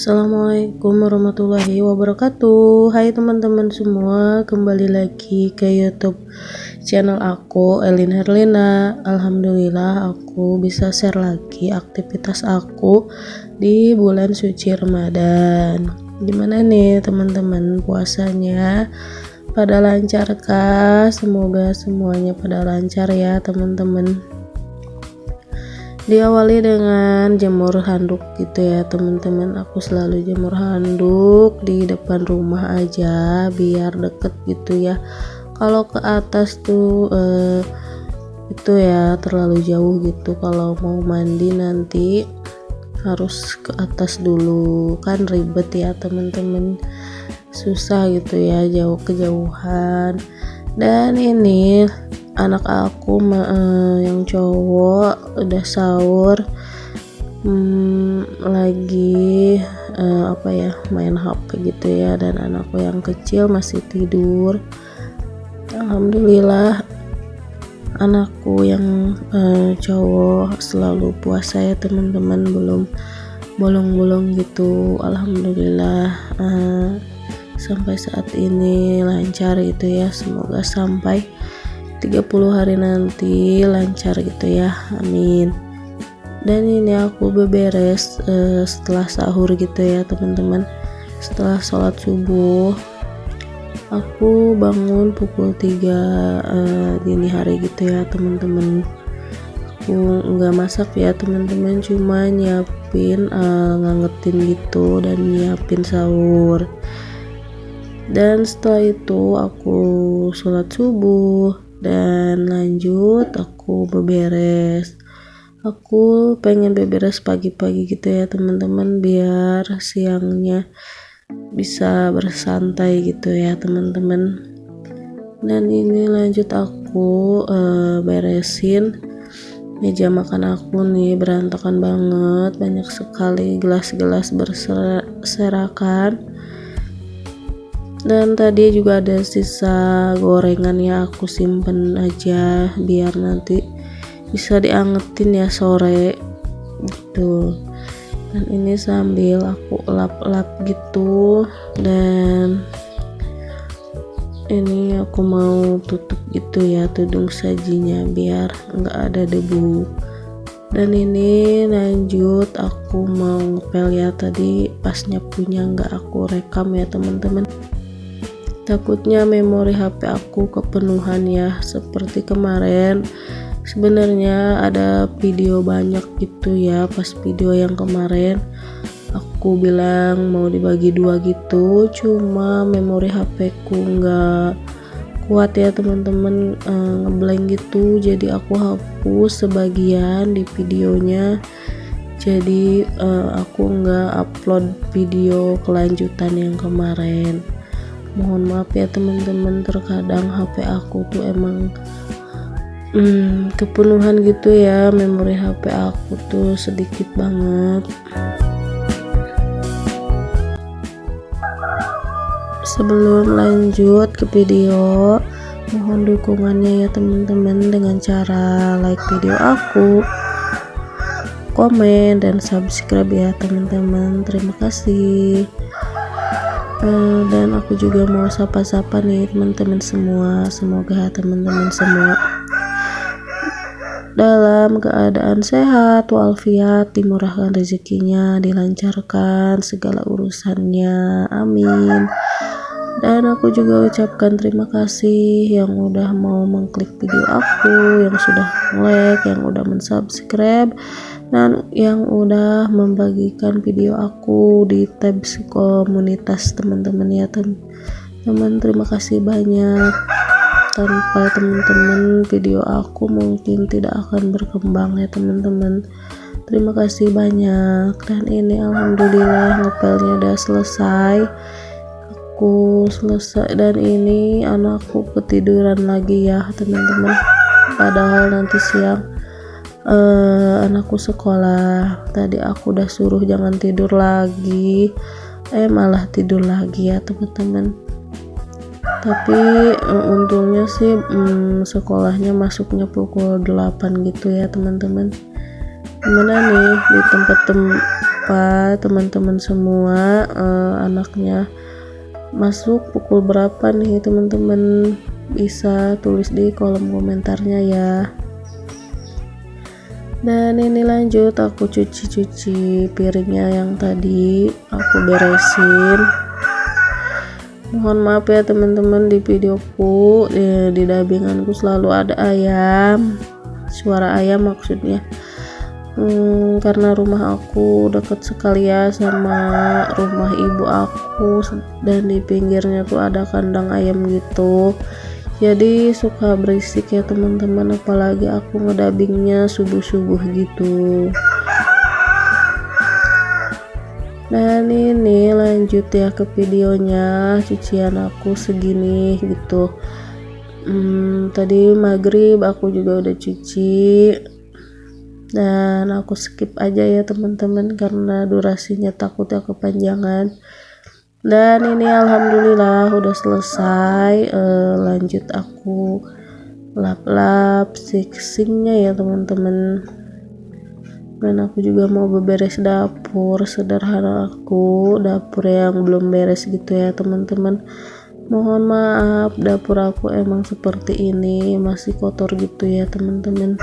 Assalamualaikum warahmatullahi wabarakatuh. Hai teman-teman semua Kembali lagi ke youtube channel aku Elin Herlina. Alhamdulillah aku bisa share lagi aktivitas aku Di bulan suci Ramadan. Gimana nih teman-teman puasanya? Pada lancar kah? Semoga semuanya pada lancar ya teman-teman diawali dengan jemur handuk gitu ya teman-teman. Aku selalu jemur handuk di depan rumah aja biar deket gitu ya. Kalau ke atas tuh eh, itu ya terlalu jauh gitu. Kalau mau mandi nanti harus ke atas dulu. Kan ribet ya teman-teman. Susah gitu ya jauh kejauhan dan ini anak aku uh, yang cowok udah sahur hmm, lagi uh, apa ya main HP gitu ya dan anakku yang kecil masih tidur. Alhamdulillah anakku yang uh, cowok selalu puasa ya teman-teman belum bolong-bolong gitu. Alhamdulillah uh, sampai saat ini lancar gitu ya semoga sampai 30 hari nanti lancar gitu ya amin. Dan ini aku beberes uh, setelah sahur gitu ya teman-teman. Setelah sholat subuh aku bangun pukul 3 uh, eh, dini hari gitu ya teman-teman. Aku nggak masak ya teman-teman cuma nyiapin uh, ngangetin gitu dan nyiapin sahur. Dan setelah itu aku sholat subuh dan lanjut aku beberes. Aku pengen beberes pagi-pagi gitu ya teman-teman biar siangnya bisa bersantai gitu ya teman-teman. Dan ini lanjut aku uh, beresin meja makan aku nih berantakan banget. Banyak sekali gelas-gelas berserakan dan tadi juga ada sisa gorengan ya aku simpen aja biar nanti bisa diangetin ya sore. Gitu. Dan ini sambil aku lap-lap gitu. Dan ini aku mau tutup gitu ya tudung sajinya biar nggak ada debu. Dan ini lanjut aku mau ngepel ya. Tadi pas nyapunya nggak aku rekam ya teman-teman takutnya memori HP aku kepenuhan ya seperti kemarin. Sebenarnya ada video banyak gitu ya pas video yang kemarin. Aku bilang mau dibagi dua gitu cuma memori HP ku nggak kuat ya teman-teman e, ngeblank gitu. Jadi aku hapus sebagian di videonya. Jadi e, aku nggak upload video kelanjutan yang kemarin mohon maaf ya teman-teman. Terkadang HP aku tuh emang hmm, kepenuhan gitu ya. Memori HP aku tuh sedikit banget. Sebelum lanjut ke video mohon dukungannya ya teman-teman dengan cara like video aku komen dan subscribe ya teman-teman. Terima kasih uh, dan aku juga mau sapa-sapa nih teman-teman semua. Semoga teman-teman semua dalam keadaan sehat walafiat dimurahkan rezekinya dilancarkan segala urusannya. Amin dan aku juga ucapkan terima kasih yang udah mau mengklik video aku yang sudah like yang udah mensubscribe dan yang udah membagikan video aku di tabs komunitas teman-teman ya teman-teman. Terima kasih banyak. Tanpa teman-teman video aku mungkin tidak akan berkembang ya teman-teman. Terima kasih banyak. Dan ini alhamdulillah ngepelnya udah selesai aku selesai dan ini anakku ketiduran lagi ya teman-teman. Padahal nanti siang uh, anakku sekolah. Tadi aku udah suruh jangan tidur lagi. Eh malah tidur lagi ya teman-teman. Tapi uh, untungnya sih um, sekolahnya masuknya pukul 8 gitu ya teman-teman. Gimana nih di tempat tem lupa teman-teman semua uh, anaknya masuk pukul berapa nih teman-teman? Bisa tulis di kolom komentarnya ya. Dan ini lanjut aku cuci-cuci piringnya yang tadi. Aku beresin. Mohon maaf ya teman-teman di videoku di, di dubbinganku selalu ada ayam. Suara ayam maksudnya hmm, karena rumah aku dekat sekali ya sama rumah ibu aku dan di pinggirnya tuh ada kandang ayam gitu. Jadi suka berisik ya teman-teman apalagi aku ngedabingnya subuh-subuh gitu. Dan ini lanjut ya ke videonya cucian aku segini gitu. Hmm, tadi maghrib aku juga udah cuci dan aku skip aja ya teman-teman karena durasinya takutnya kepanjangan. Dan ini alhamdulillah udah selesai e, lanjut aku lap-lap fixingnya ya teman-teman. Dan aku juga mau beberes dapur sederhana aku dapur yang belum beres gitu ya teman-teman. Mohon maaf dapur aku emang seperti ini masih kotor gitu ya teman-teman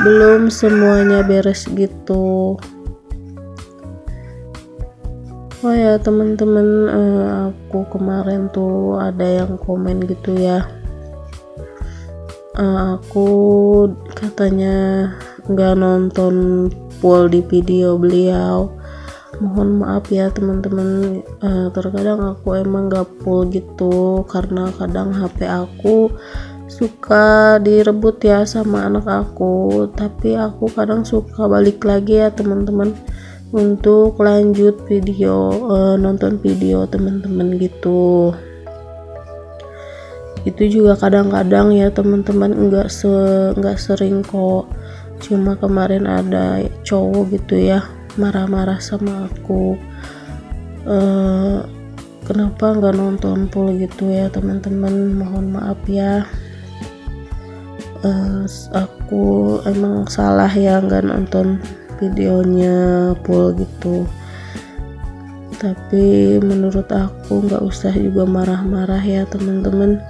belum semuanya beres gitu. Oh ya teman-teman eh, aku kemarin tuh ada yang komen gitu ya. Eh, aku katanya nggak nonton full di video beliau. Mohon maaf ya teman-teman. Uh, terkadang aku emang gak full gitu karena kadang HP aku suka direbut ya sama anak aku tapi aku kadang suka balik lagi ya teman-teman untuk lanjut video uh, nonton video teman-teman gitu. Itu juga kadang-kadang ya teman-teman enggak se enggak sering kok. Cuma kemarin ada cowok gitu ya marah-marah sama aku. Uh, kenapa nggak nonton full gitu ya teman-teman? Mohon maaf ya uh, aku emang salah ya nggak nonton videonya full gitu. Tapi menurut aku nggak usah juga marah-marah ya teman-teman.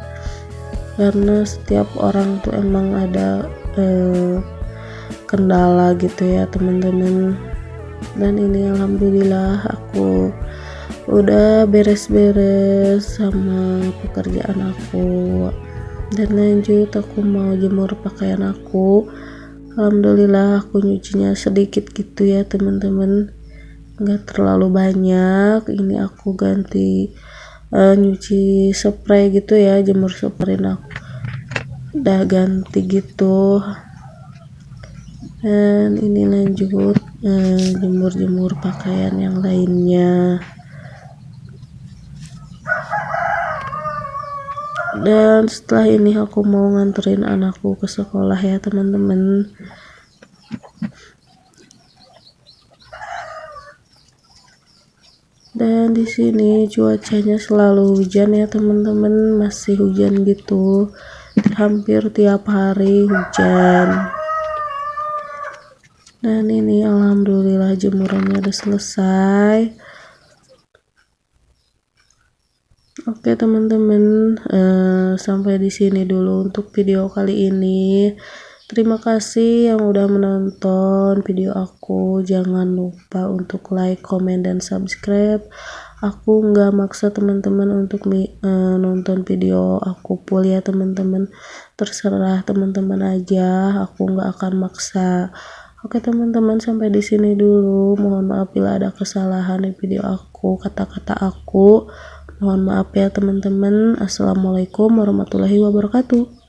Karena setiap orang tuh emang ada uh, kendala gitu ya teman-teman. Dan ini alhamdulillah aku udah beres-beres sama pekerjaan aku dan lanjut aku mau jemur pakaian aku. Alhamdulillah aku nyucinya sedikit gitu ya teman-teman. Nggak terlalu banyak. Ini aku ganti uh, nyuci spray gitu ya jemur spray aku. Udah ganti gitu. Dan ini lanjut eh, jemur-jemur pakaian yang lainnya dan setelah ini aku mau nganterin anakku ke sekolah ya teman-teman. Dan di sini cuacanya selalu hujan ya teman-teman. Masih hujan gitu. Hampir tiap hari hujan. Dan ini alhamdulillah jemurannya udah selesai oke teman-teman uh, sampai di sini dulu untuk video kali ini. Terima kasih yang udah menonton video aku. Jangan lupa untuk like comment dan subscribe. Aku nggak maksa teman-teman untuk uh, nonton video aku full ya teman-teman. Terserah teman-teman aja aku nggak akan maksa. Oke teman-teman sampai di sini dulu. Mohon maaf bila ada kesalahan di video aku, kata-kata aku. Mohon maaf ya teman-teman. Assalamualaikum warahmatullahi wabarakatuh.